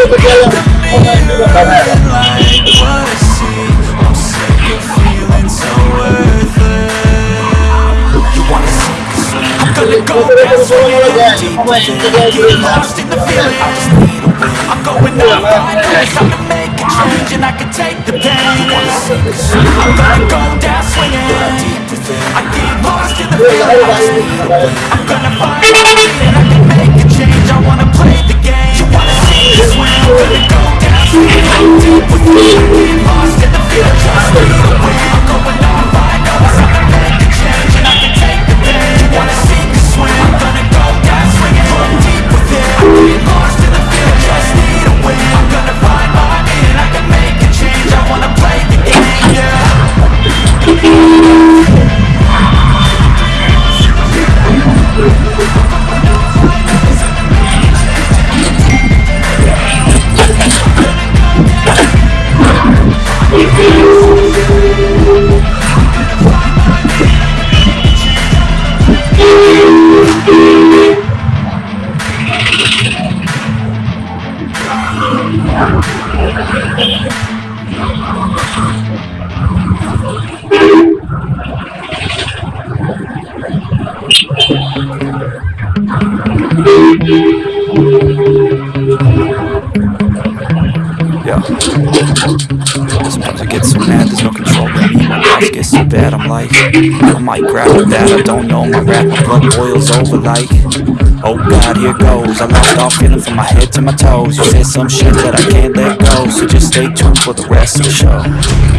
I'm gonna do it. I'm to make a change and I can take the pain I'm gonna go down swinging I get lost in the feeling I'm gonna find a way and I can make a change I wanna play Yeah. Sometimes it get so mad, there's no control Me, My mouth gets so bad, I'm like, I might grab at that, I don't know. My rap, my blood boils over like, oh god, here goes. I lost all feeling from my head to my toes. You said some shit that I can't let go, so just stay tuned for the rest of the show.